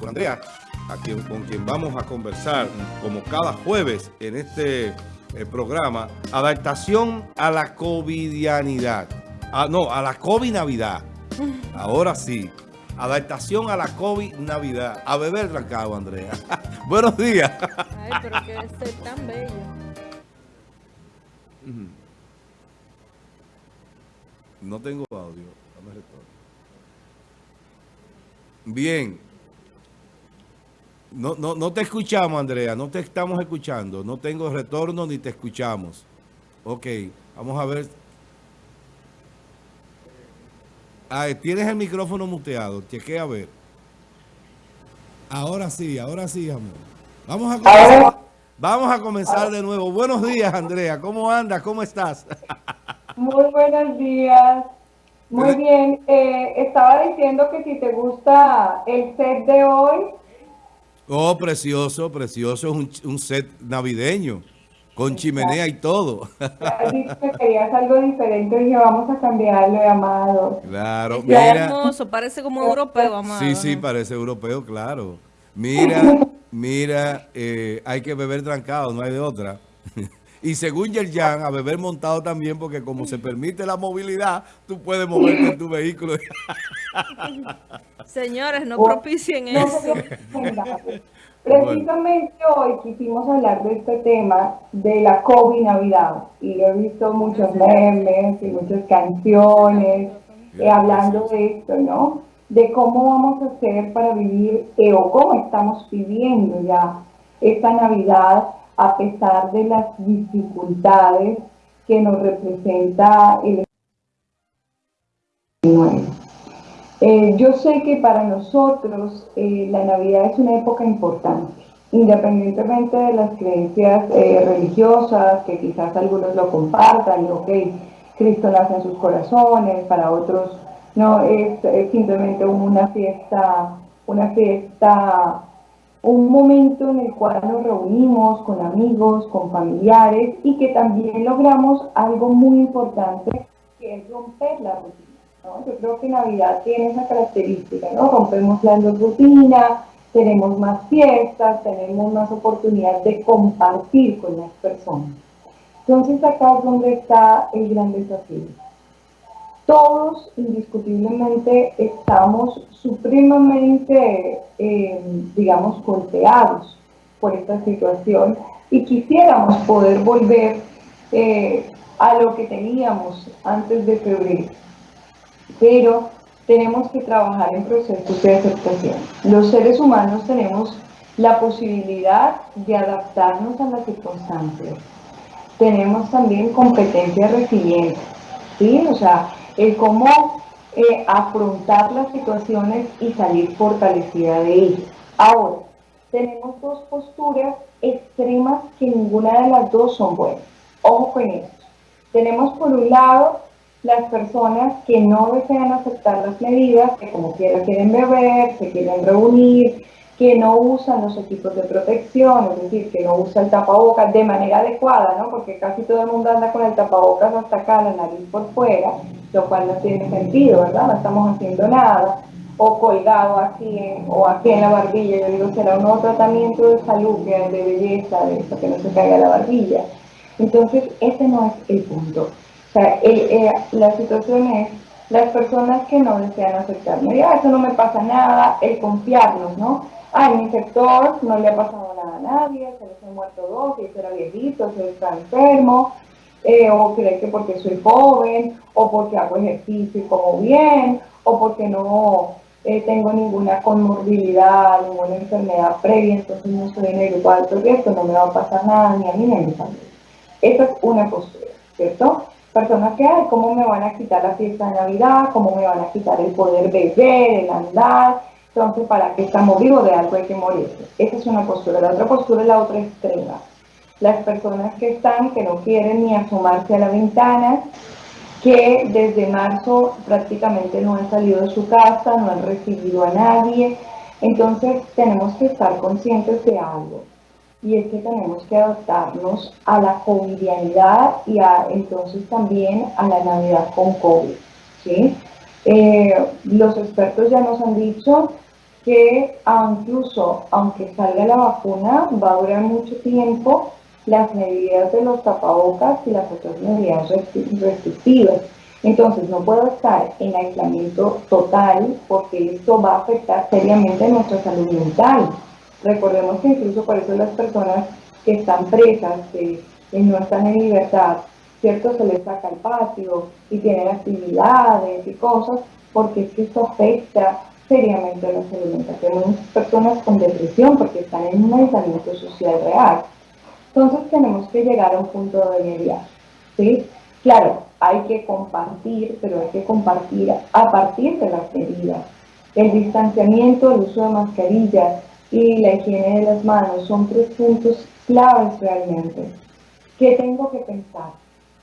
con Andrea, con quien vamos a conversar como cada jueves en este eh, programa, adaptación a la covidianidad. Ah, no, a la COVID-Navidad. Ahora sí. Adaptación a la COVID-Navidad. A beber trancado, Andrea. Buenos días. Ay, pero que tan bello. No tengo audio. Bien. No, no, no te escuchamos, Andrea. No te estamos escuchando. No tengo retorno ni te escuchamos. Ok, vamos a ver. Ah, tienes el micrófono muteado. Chequea a ver. Ahora sí, ahora sí, amor. Vamos a comenzar, vamos a comenzar de nuevo. Buenos días, Andrea. ¿Cómo andas? ¿Cómo estás? Muy buenos días. Muy bien. Eh, estaba diciendo que si te gusta el set de hoy, Oh, precioso, precioso. Es un, set navideño, con chimenea y todo. que querías algo diferente y vamos a cambiarlo, amado. Claro, mira. hermoso, parece como europeo, amado. Sí, sí, parece europeo, claro. Mira, mira, eh, hay que beber trancado, no hay de otra. Y según Yerjan, a beber montado también, porque como se permite la movilidad, tú puedes moverte en tu vehículo. Señores, no propicien eso. Precisamente hoy quisimos hablar de este tema de la COVID Navidad. Y he visto muchos memes y muchas canciones eh, hablando de esto, ¿no? De cómo vamos a hacer para vivir, eh, o cómo estamos viviendo ya esta Navidad a pesar de las dificultades que nos representa el eh, yo sé que para nosotros eh, la Navidad es una época importante, independientemente de las creencias eh, religiosas, que quizás algunos lo compartan, ok, Cristo nace en sus corazones, para otros no, es, es simplemente una fiesta, una fiesta un momento en el cual nos reunimos con amigos, con familiares y que también logramos algo muy importante que es romper la rutina. Yo creo que Navidad tiene esa característica, ¿no? rompemos la rutina, tenemos más fiestas, tenemos más oportunidad de compartir con las personas. Entonces acá es donde está el gran desafío todos indiscutiblemente estamos supremamente, eh, digamos, golpeados por esta situación y quisiéramos poder volver eh, a lo que teníamos antes de febrero. Pero tenemos que trabajar en procesos de aceptación. Los seres humanos tenemos la posibilidad de adaptarnos a las circunstancias. Tenemos también competencia resiliente, ¿sí? O sea, el cómo eh, afrontar las situaciones y salir fortalecida de ellas. Ahora, tenemos dos posturas extremas que ninguna de las dos son buenas. Ojo con eso. Tenemos por un lado las personas que no desean aceptar las medidas, que como quiera quieren beber, se quieren reunir, que no usan los equipos de protección, es decir, que no usa el tapabocas de manera adecuada, ¿no? Porque casi todo el mundo anda con el tapabocas hasta acá, la nariz por fuera, lo cual no tiene sentido, ¿verdad? No estamos haciendo nada. O colgado aquí o aquí en la barbilla, yo digo, será un nuevo tratamiento de salud, de belleza, de eso, que no se caiga la barbilla. Entonces, ese no es el punto. O sea, eh, la situación es las personas que no desean aceptarme, ya, eso no me pasa nada, el confiarnos, ¿no? ah, en mi sector no le ha pasado nada a nadie, se les han muerto dos, si era viejito, se está enfermo, eh, o cree que porque soy joven, o porque hago ejercicio y como bien, o porque no eh, tengo ninguna comorbilidad, ninguna enfermedad previa, entonces no estoy en el grupo alto riesgo, no me va a pasar nada ni a mí ni a mi familia. Esa es una postura, ¿cierto? Personas que, ay, ¿cómo me van a quitar la fiesta de Navidad? ¿Cómo me van a quitar el poder beber, el andar? Entonces, ¿para qué estamos vivos? De algo hay que morir. Esa es una postura. La otra postura es la otra extrema. Las personas que están, que no quieren ni asomarse a la ventana, que desde marzo prácticamente no han salido de su casa, no han recibido a nadie. Entonces, tenemos que estar conscientes de algo. Y es que tenemos que adaptarnos a la covidianidad y a, entonces también a la Navidad con COVID. ¿sí? Eh, los expertos ya nos han dicho que incluso aunque salga la vacuna, va a durar mucho tiempo las medidas de los tapabocas y las otras medidas restrictivas. Entonces no puedo estar en aislamiento total porque esto va a afectar seriamente nuestra salud mental. Recordemos que incluso por eso las personas que están presas, que no están en libertad, ¿cierto? Se les saca el patio y tienen actividades y cosas, porque es que esto afecta seriamente a la salud mental. Tenemos personas con depresión porque están en un aislamiento social real. Entonces tenemos que llegar a un punto de mediar, ¿sí? Claro, hay que compartir, pero hay que compartir a partir de las medidas. El distanciamiento, el uso de mascarillas y la higiene de las manos son tres puntos claves realmente. ¿Qué tengo que pensar?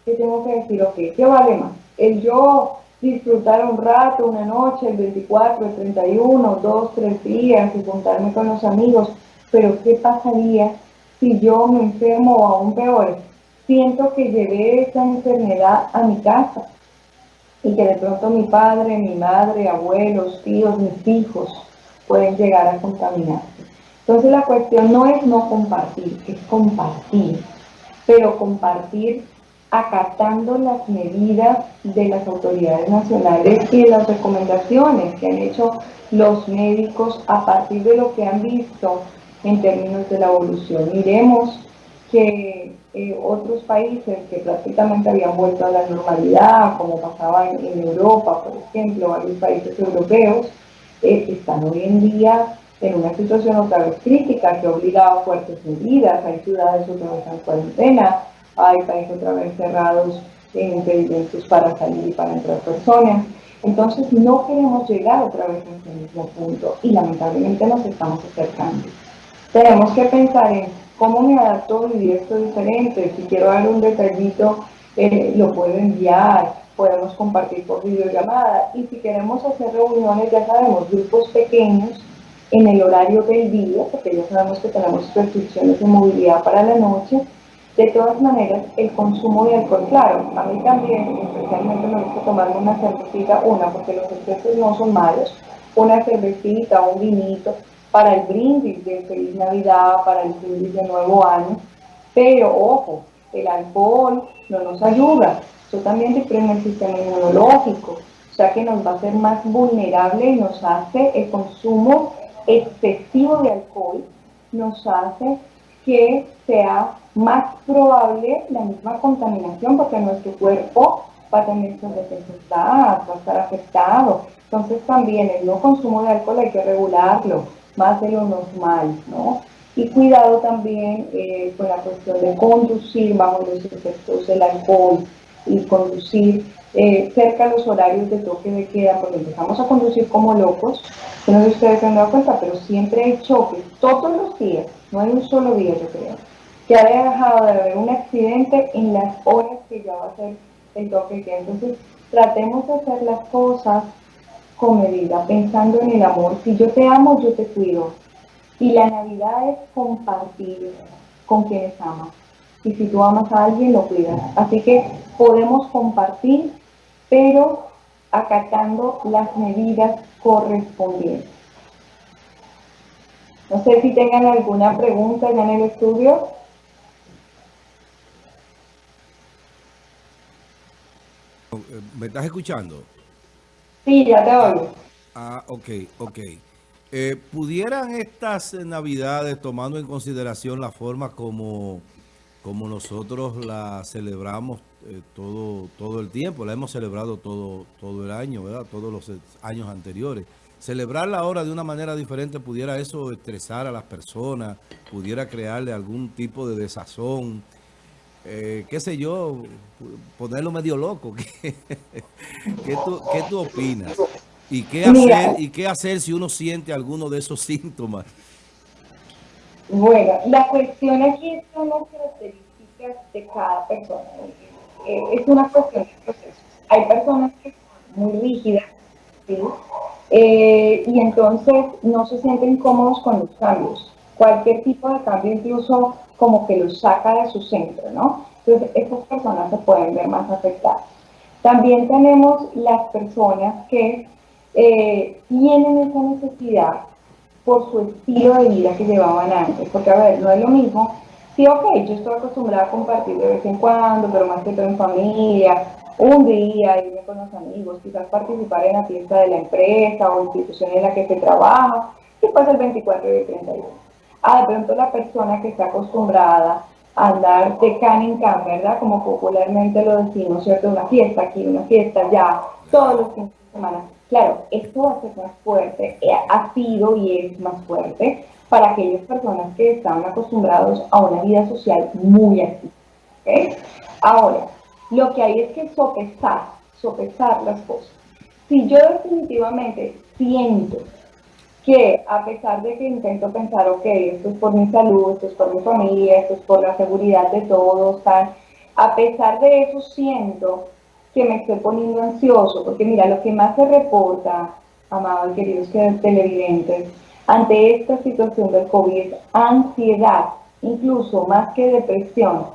¿Qué tengo que decir? Ok, ¿qué vale más? El yo disfrutar un rato, una noche, el 24, el 31, dos, tres días y juntarme con los amigos, pero ¿qué pasaría si yo me enfermo o aún peor? Siento que llevé esa enfermedad a mi casa y que de pronto mi padre, mi madre, abuelos, tíos, mis hijos pueden llegar a contaminarse. Entonces la cuestión no es no compartir, es compartir, pero compartir acatando las medidas de las autoridades nacionales y las recomendaciones que han hecho los médicos a partir de lo que han visto en términos de la evolución. Miremos que eh, otros países que prácticamente habían vuelto a la normalidad, como pasaba en, Europa, por ejemplo, varios países europeos, eh, están hoy en día en una situación otra vez crítica que ha obligado a fuertes medidas, hay ciudades otra vez en cuarentena, hay países otra vez cerrados en impedimentos para salir y para entrar personas. Entonces no queremos llegar otra vez a ese mismo punto y lamentablemente nos estamos acercando. Tenemos que pensar en cómo me adapto a vivir esto diferente. Si quiero dar un detallito, eh, lo puedo enviar, podemos compartir por videollamada. Y si queremos hacer reuniones, ya sabemos, grupos pequeños en el horario del día, porque ya sabemos que tenemos restricciones de movilidad para la noche, de todas maneras, el consumo de alcohol, claro, a mí también, especialmente me gusta tomarme una cervecita, una, porque los excesos no son malos, una cervecita, un vinito, para el brindis de Feliz Navidad, para el brindis de Nuevo Año, pero ojo, el alcohol no nos ayuda, eso también deprime el sistema inmunológico, o sea que nos va a hacer más vulnerable y nos hace el consumo excesivo de alcohol, nos hace que sea más probable la misma contaminación porque nuestro cuerpo va a tener sus va a estar afectado. Entonces también el no consumo de alcohol hay que regularlo, más de lo normal, ¿no? Y cuidado también eh, con la cuestión de conducir bajo los efectos del alcohol y conducir eh, cerca de los horarios de toque de queda, porque empezamos a conducir como locos. No sé si ustedes se han dado cuenta, pero siempre hay choques, todos los días, no hay un solo día, yo creo que haya dejado de haber un accidente en las horas que ya va a ser el toque que Entonces, tratemos de hacer las cosas con medida, pensando en el amor. Si yo te amo, yo te cuido. Y la Navidad es compartir con quienes amas. Y si tú amas a alguien, lo cuidas. Así que podemos compartir, pero acatando las medidas correspondientes. No sé si tengan alguna pregunta ya en el estudio. ¿Me estás escuchando? Sí, ya te. Ah, ok, ok. Eh, ¿Pudieran estas navidades, tomando en consideración la forma como, como nosotros la celebramos eh, todo, todo el tiempo, la hemos celebrado todo, todo el año, ¿verdad? Todos los años anteriores. Celebrarla ahora de una manera diferente, ¿pudiera eso estresar a las personas? ¿Pudiera crearle algún tipo de desazón? Eh, qué sé yo, ponerlo medio loco. ¿Qué, tú, opinas? ¿Y qué, hacer, ¿Y qué hacer si uno siente alguno de esos síntomas? Bueno, la cuestión aquí son las características de cada persona. Eh, es una cuestión de proceso. Hay personas que son muy rígidas, ¿sí? Eh, y entonces no se sienten cómodos con los cambios. Cualquier tipo de cambio, incluso como que los saca de su centro, ¿no? Entonces, estas personas se pueden ver más afectadas. También tenemos las personas que eh, tienen esa necesidad por su estilo de vida que llevaban antes. Porque, a ver, no es lo mismo. Sí, ok, yo estoy acostumbrada a compartir de vez en cuando, pero más que todo en familia, un día, irme con los amigos, quizás participar en la fiesta de la empresa o institución en la que se trabaja, y pues el 24 y el 31. Ah, de pronto la persona que está acostumbrada a andar de can en can, ¿verdad? Como popularmente lo decimos, ¿cierto? Una fiesta aquí, una fiesta allá, todos los fines de semana. Claro, esto va a ser más fuerte, eh, ha sido y es más fuerte para aquellas personas que están acostumbrados a una vida social muy activa. ¿okay? Ahora, lo que hay es que sopesar, sopesar las cosas. Si yo definitivamente siento que a pesar de que intento pensar, ok, esto es por mi salud, esto es por mi familia, esto es por la seguridad de todos, tal, a pesar de eso siento que me estoy poniendo ansioso, porque mira, lo que más se reporta, amados queridos televidentes, ante esta situación del COVID ansiedad, incluso más que depresión,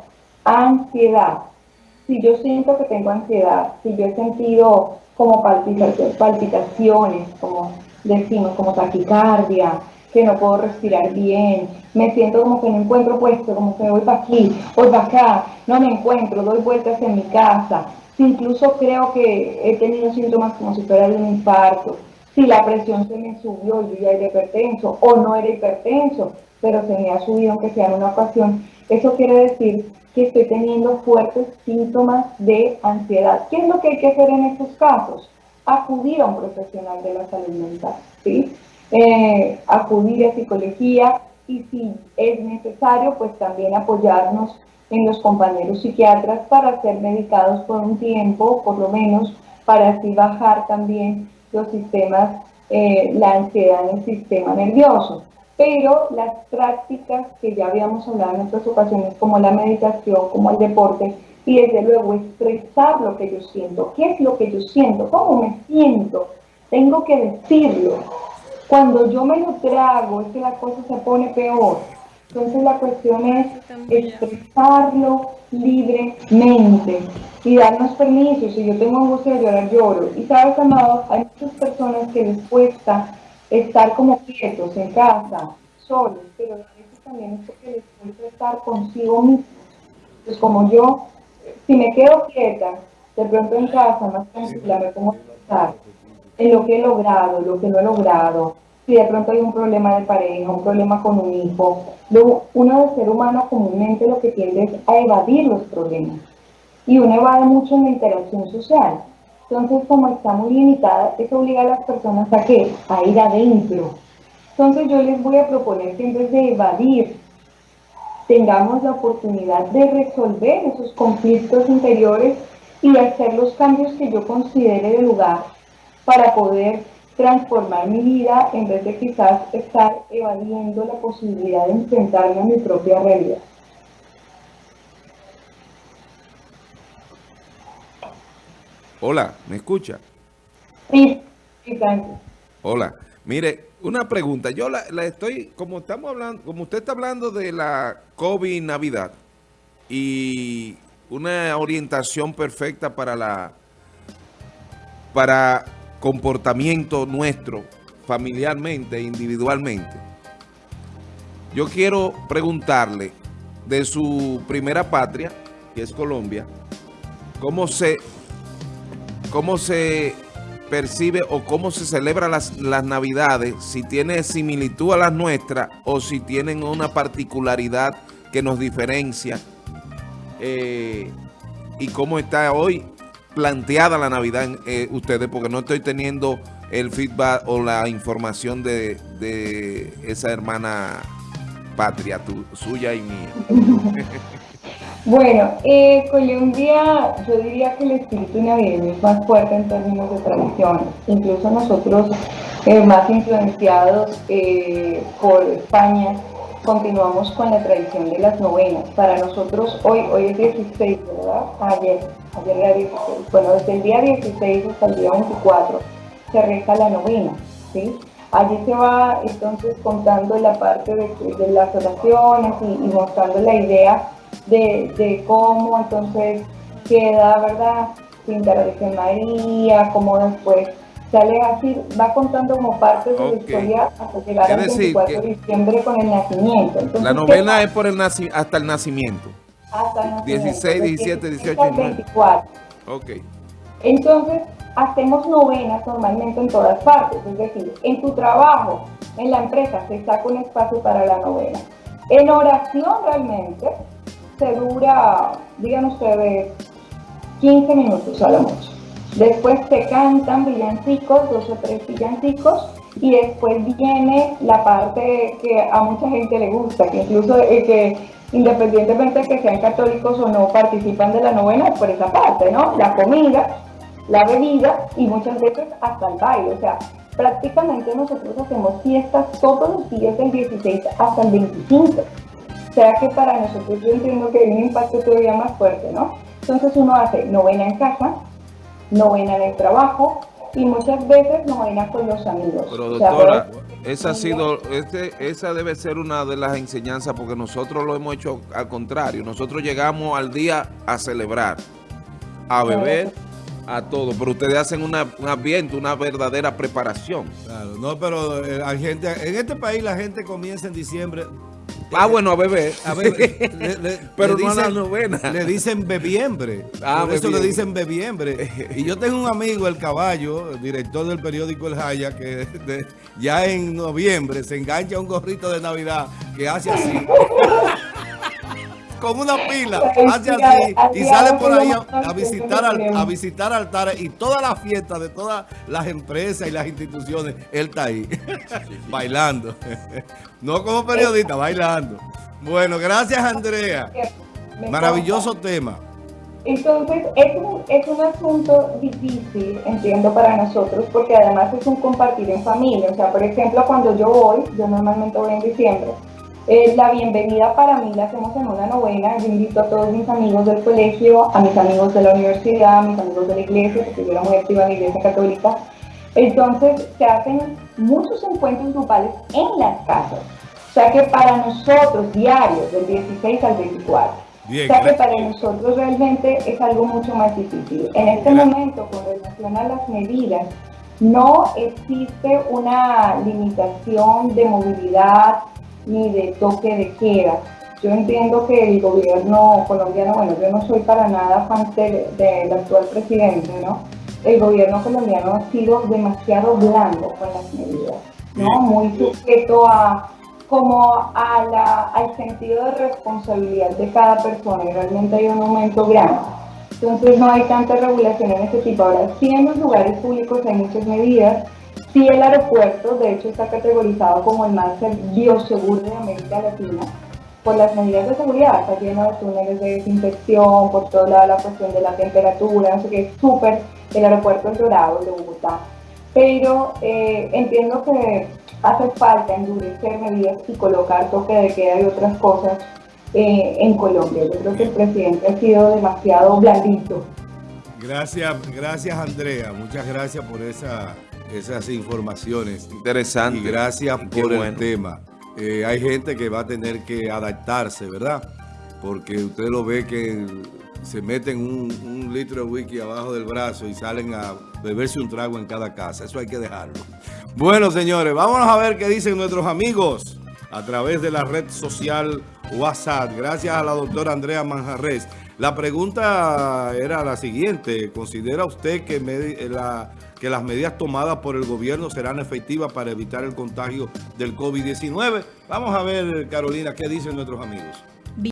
ansiedad. Si yo siento que tengo ansiedad, si yo he sentido como palpitaciones, como decimos, como taquicardia, que no puedo respirar bien, me siento como que no encuentro puesto, como que voy para aquí, voy para acá, no me encuentro, doy vueltas en mi casa, incluso creo que he tenido síntomas como si fuera de un infarto, si la presión se me subió, yo ya era hipertenso, o no era hipertenso, pero se me ha subido aunque sea en una ocasión, eso quiere decir que estoy teniendo fuertes síntomas de ansiedad. ¿Qué es lo que hay que hacer en estos casos? Acudir a un profesional de la salud mental, ¿sí? Eh, acudir a psicología y si es necesario, pues también apoyarnos en los compañeros psiquiatras para ser medicados por un tiempo, por lo menos, para así bajar también los sistemas, eh, la ansiedad en el sistema nervioso. Pero las prácticas que ya habíamos hablado en otras ocasiones, como la meditación, como el deporte, y desde luego expresar lo que yo siento. ¿Qué es lo que yo siento? ¿Cómo me siento? Tengo que decirlo. Cuando yo me lo trago es que la cosa se pone peor. Entonces la cuestión es expresarlo libremente y darnos permiso. Si yo tengo angustia de llorar, lloro. Y sabes, amado, hay muchas personas que les cuesta estar como quietos en casa, solos, pero a veces también es porque les cuesta estar consigo mismos. Pues como yo, si me quedo quieta, de pronto en casa, más tranquila, me pongo a pensar en lo que he logrado, lo que no he logrado, si de pronto hay un problema de pareja, un problema con un hijo, uno de ser humano comúnmente lo que tiende es a evadir los problemas. Y uno evade mucho en la interacción social. Entonces, como está muy limitada, eso obliga a las personas a qué? A ir adentro. Entonces, yo les voy a proponer que en vez de evadir, tengamos la oportunidad de resolver esos conflictos interiores y hacer los cambios que yo considere de lugar para poder transformar mi vida en vez de quizás estar evadiendo la posibilidad de enfrentarme a mi propia realidad. Hola, ¿me escucha? Sí, sí, gracias. Hola, mire, una pregunta. Yo la, estoy, como estamos hablando, como usted está hablando de la COVID Navidad y una orientación perfecta para la para comportamiento nuestro, familiarmente, individualmente. Yo quiero preguntarle de su primera patria, que es Colombia, cómo se, cómo se percibe o cómo se celebra las, las navidades, si tiene similitud a las nuestras o si tienen una particularidad que nos diferencia eh, y cómo está hoy planteada la Navidad eh, ustedes, porque no estoy teniendo el feedback o la información de, de esa hermana patria, tu, suya y mía. bueno, eh, Colombia, yo diría que el espíritu navideño es más fuerte en términos de tradiciones. Incluso nosotros, eh, más influenciados eh, por España, continuamos con la tradición de las novenas. Para nosotros hoy, hoy es 16, ¿verdad? Ayer, ayer era 16. Bueno, desde el día 16 hasta el día 24 se reza la novena, ¿sí? Allí se va entonces contando la parte de, las oraciones y, mostrando la idea de, cómo entonces queda, ¿verdad? Pintar a Virgen María, cómo después sale así, va contando como parte de la historia hasta llegar al 24 de diciembre con el nacimiento. la novena es por el hasta el nacimiento. Hasta el nacimiento. 16, 17, 18, 24. Ok. Entonces, hacemos novenas normalmente en todas partes, es decir, en tu trabajo, en la empresa, se saca un espacio para la novena. En oración realmente dura, digan ustedes, 15 minutos a lo mucho. Después se cantan villancicos, dos o tres villancicos, y después viene la parte que a mucha gente le gusta, que incluso que independientemente de que sean católicos o no participan de la novena, por esa parte, ¿no? La comida, la bebida y muchas veces hasta el baile. O sea, prácticamente nosotros hacemos fiestas todos los días del 16 hasta el 25. O sea que para nosotros yo entiendo que hay un impacto todavía más fuerte, ¿no? Entonces uno hace novena en casa, novena en el trabajo y muchas veces novena con los amigos. Pero doctora, esa ha sido, este, esa debe ser una de las enseñanzas porque nosotros lo hemos hecho al contrario. Nosotros llegamos al día a celebrar, a beber, a todo, pero ustedes hacen una, un ambiente, una verdadera preparación. Claro, no, pero eh, hay gente, en este país la gente comienza en diciembre Ah, bueno, a beber. A Pero no a la novena. Le dicen bebiembre. Ah, Por eso le dicen bebiembre. Y yo tengo un amigo, el caballo, director del periódico El Jaya, que ya en noviembre se engancha un gorrito de Navidad que hace así con una pila, hace así y sale por ahí a, visitar a visitar altares y todas las fiestas de todas las empresas y las instituciones, él está ahí, bailando. No como periodista, bailando. Bueno, gracias Andrea. Maravilloso tema. Entonces, es un, es un asunto difícil, entiendo, para nosotros, porque además es un compartir en familia. O sea, por ejemplo, cuando yo voy, yo normalmente voy en diciembre, eh, la bienvenida para mí la hacemos en una novena. Yo invito a todos mis amigos del colegio, a mis amigos de la universidad, a mis amigos de la iglesia, porque yo era muy activa en la iglesia católica. Entonces se hacen muchos encuentros grupales en las casas. O sea que para nosotros, diarios, del 16 al 24. o sea que para nosotros realmente es algo mucho más difícil. En este momento, con relación a las medidas, no existe una limitación de movilidad ni de toque de queda. Yo entiendo que el gobierno colombiano, bueno, yo no soy para nada fan del actual presidente, ¿no? El gobierno colombiano ha sido demasiado blando con las medidas, ¿no? Muy sujeto a como a la, al sentido de responsabilidad de cada persona y realmente hay un aumento grande. Entonces no hay tanta regulación en ese tipo. Ahora, sí en los lugares públicos hay muchas medidas, Sí, el aeropuerto, de hecho, está categorizado como el más bioseguro de América Latina por las medidas de seguridad. Está lleno de túneles de desinfección, por todo lado la cuestión de la temperatura, no sé qué, es súper el aeropuerto El Dorado de Bogotá. Pero eh, entiendo que hace falta endurecer medidas y colocar toque de queda y otras cosas eh, en Colombia. Yo creo que el presidente ha sido demasiado blandito. Gracias, gracias Andrea. Muchas gracias por esa esas informaciones. Interesante. Y gracias por el tema. Eh, hay gente que va a tener que adaptarse, ¿verdad? Porque usted lo ve que se meten un, litro de whisky abajo del brazo y salen a beberse un trago en cada casa. Eso hay que dejarlo. Bueno, señores, vámonos a ver qué dicen nuestros amigos a través de la red social WhatsApp. Gracias a la doctora Andrea Manjarres. La pregunta era la siguiente. ¿Considera usted que la que las medidas tomadas por el gobierno serán efectivas para evitar el contagio del COVID-19. Vamos a ver, Carolina, qué dicen nuestros amigos.